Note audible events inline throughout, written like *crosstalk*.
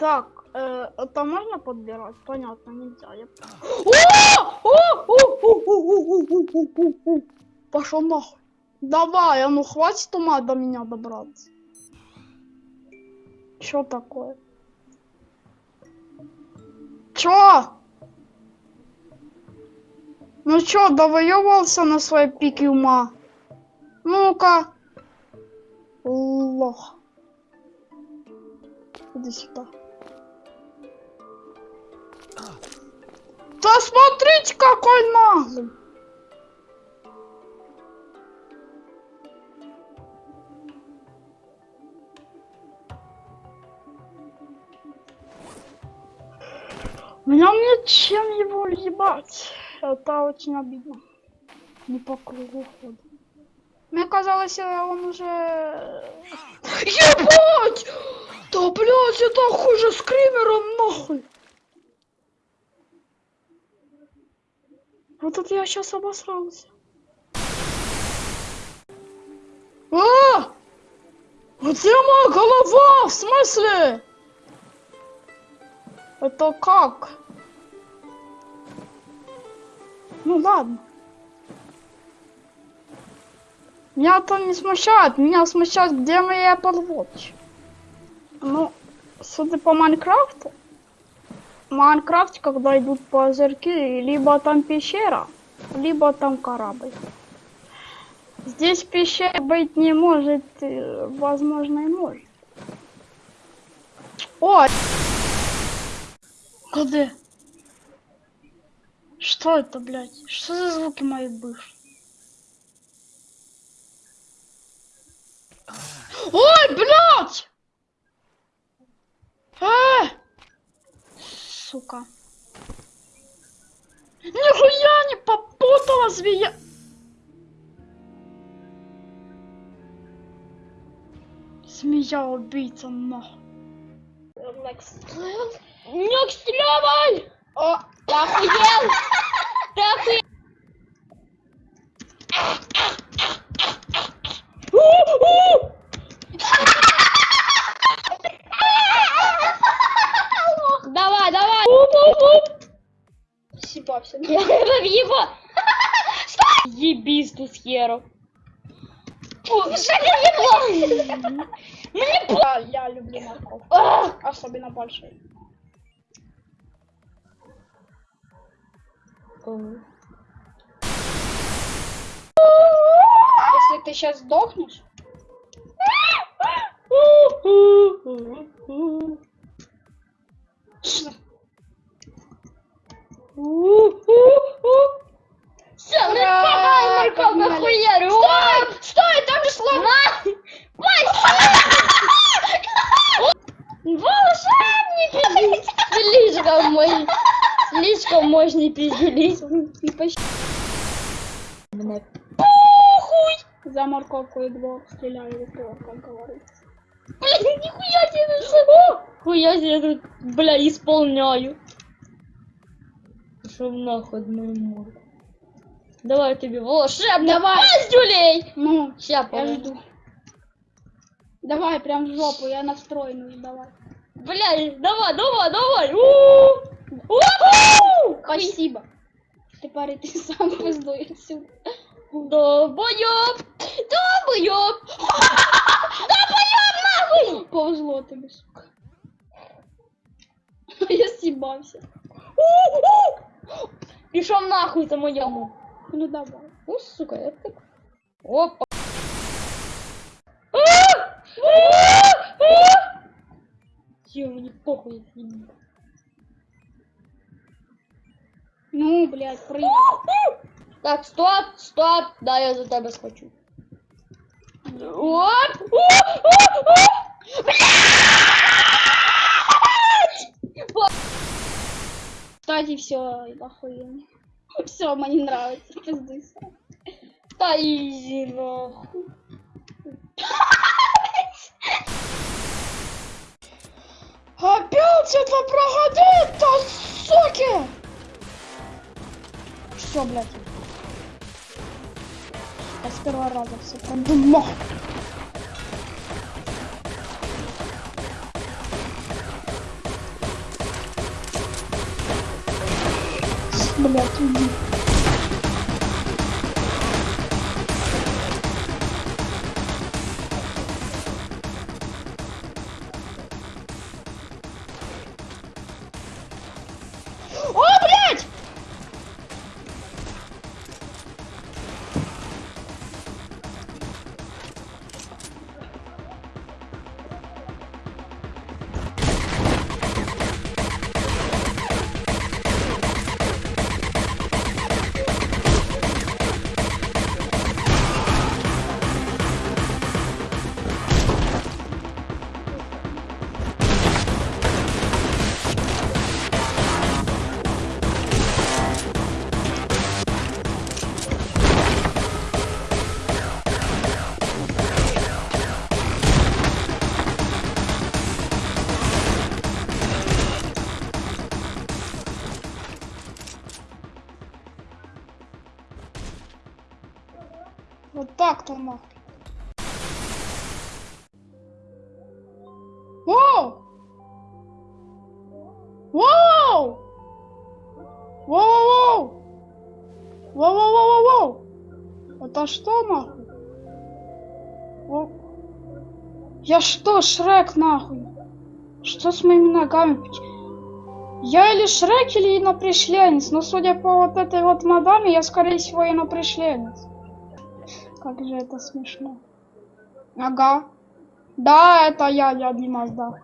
Так, это можно подбирать? Понятно, нельзя. Я... Пошел нахуй. Давай, а ну хватит ума до меня добраться. Чё такое? Чё? Ну чё, довоевался на своей пике ума? Ну-ка. Лох. Иди сюда. Да смотрите, какой наглый. Меня нет чем его ебать. Это очень обидно. Не по кругу ходит. Мне казалось, э, он уже... Ебать! Да, блядь, это хуже скримером, нахуй! Вот это я сейчас обосрался. А! Где моя голова? В смысле? Это как? Ну ладно. Меня это не смущает, меня смущает, где моя Apple Watch. Ну, судя по Майнкрафту, в Майнкрафте, когда идут по озерки, либо там пещера, либо там корабль. Здесь пещера быть не может, э, возможно и может. О! Где? Что это, блядь? Что за звуки мои бывшие? Ой, блядь! Сука. Нихуя не попутала змея. Змея убийца нахуй. Не стреляй! О, ты охуел! Ты охуел! Ебись ты с херу. Мне я, я люблю морковь. Особенно большой. Если ты сейчас сдохнешь... Все, пизделись. И почти... Мне похуй! За морковку и двор стреляю в упор, как говорится. Блядь, нихуя себе всего! Хуя себе тут, бля, исполняю. Пошел нахуй мою морду. Давай тебе волшебный Давай. пиздюлей! Ну, Ща, я жду. Давай, прям в жопу, я настроен давай. Блядь, давай, давай, давай! У-у-у! У-у-у! Спасибо Ты парень, ты сам пиздуй отсюда. Долбоёб! Долбоёб! Долбоёб нахуй! Повезло тебе, сука. *laughs* Я съебался. У-у-у! Пішов нахуй за моєму. Ну давай. О, сука, я так. Опа. Ё, мені похуй, я ну, блядь, прыгай. Так, стоп, стоп, да, я за тебе схочу. Оп! Кстати, все, охуенно. Все, мне нравится. Пиздуй сам. Та изи нахуй. Опять это проходит, то суки! Все, блядь. Я с первого раза все продумал. Блять, уйди. Нахуй. Воу! Воу! Воу-воу-воу! Воу-воу-воу-воу! Это что нахуй? Во- Я что, Шрек нахуй? Что с моими ногами? Я или Шрек, или инопришленец, но судя по вот этой вот мадаме, я скорее всего инопришленец. Как же это смешно. Ага. Да, это я, я Димас, да.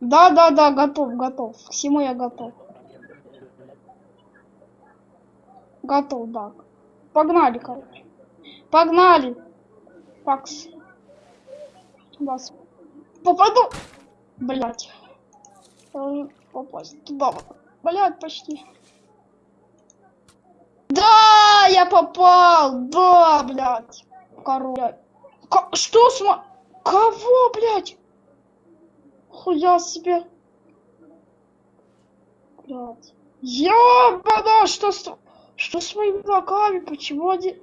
Да, да, да, готов, готов. К всему я готов. Готов, да. Погнали, короче. Погнали. Пакс. Вас. Попаду. Блять. Попасть туда. Блять, почти. Я попал! Да, блядь! Король. Ка- что с мо- Кого, блядь? Хуя себе. Блядь. Ёбана, что с... Что с моими ногами? Почему они...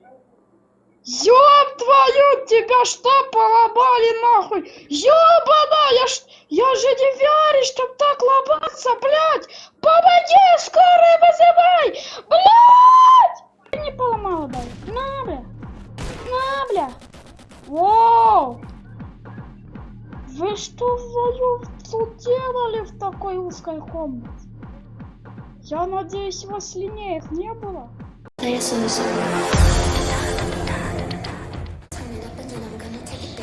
Ёб твою, тебя что поломали нахуй? Ёбана, я ж... Я же не верю, чтоб так ломаться, блядь! Помоги, скорую комнате? Я надеюсь, у вас линеек не было?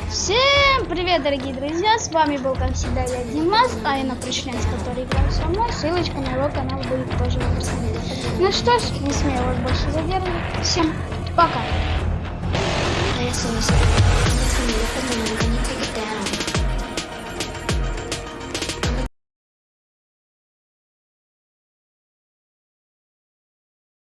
Всем привет, дорогие друзья! С вами был, как всегда, я Димас, а я на пришленец, который играл со мной. Ссылочка на его канал будет тоже в описании. Ну что ж, не смею вас больше задерживать. Всем пока!